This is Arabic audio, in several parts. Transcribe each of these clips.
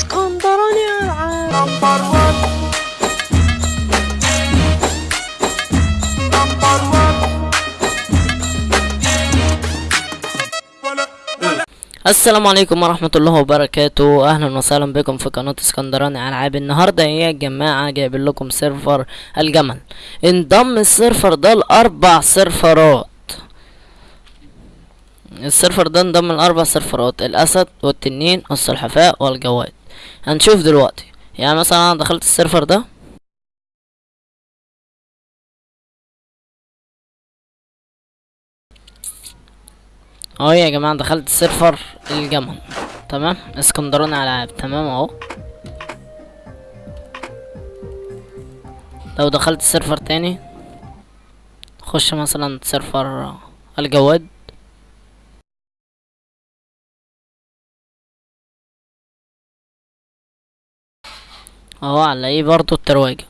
اسكندراني العاب السلام عليكم ورحمة الله وبركاته أهلا وسهلا بكم في قناة اسكندراني العاب النهاردة يا جماعة جايب لكم سيرفر الجمل انضم السيرفر ده لاربع سيرفرات السيرفر ده انضم لاربع سيرفرات الاسد والتنين والسلحفاء والجواد هنشوف دلوقتي. يعني مثلا أنا دخلت السيرفر ده. أهو يا جماعة دخلت سيرفر الجمل. تمام؟ اسكندراني العاب. تمام أهو. لو دخلت سيرفر تاني خش مثلا سيرفر الجواد. اهو هنلاقيه برضو الترواجة.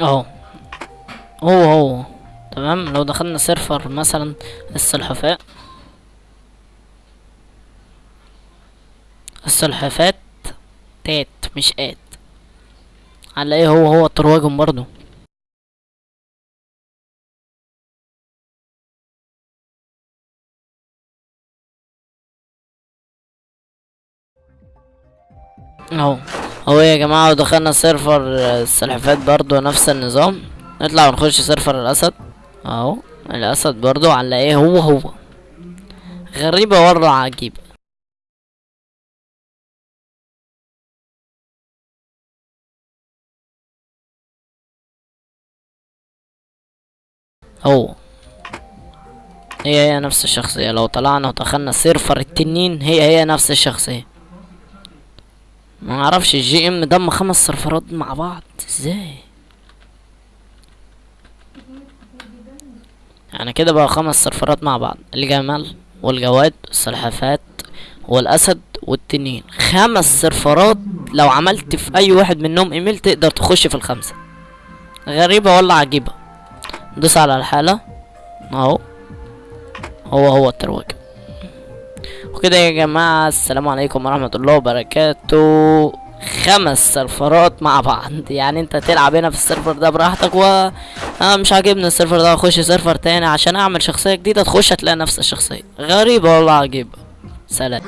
اهو. هو هو. تمام؟ لو دخلنا سيرفر مثلا السلحفاء السلحفات تات مش آت. هنلاقيه هو هو الترواجم برضو اهو. هو يا جماعة ودخلنا سيرفر السلحفات برضو نفس النظام. نطلع ونخش سيرفر الأسد. اهو الأسد برضو هنلاقيه هو هو. غريبة ورا عجيبة هو. هي هي نفس الشخصية. لو طلعنا ودخلنا سيرفر التنين هي هي نفس الشخصية. ما أعرفش ال GM ضم خمس سيرفرات مع بعض. إزاي؟ يعني كده بقى خمس سيرفرات مع بعض. الجمل والجواد والسلحفات والأسد والتنين. خمس سيرفرات لو عملت في أي واحد منهم إيميل تقدر تخش في الخمسة. غريبة ولا عجيبة؟ دوس على الحالة. أهو. هو هو الترويج. وكده يا جماعة السلام عليكم ورحمة الله وبركاته. خمس سيرفرات مع بعض. يعني أنت تلعب هنا في السيرفر ده براحتك و أنا مش عاجبني السيرفر ده. أخش سيرفر تاني عشان أعمل شخصية جديدة تخش هتلاقي نفس الشخصية. غريبة والله عجيبة. سلام.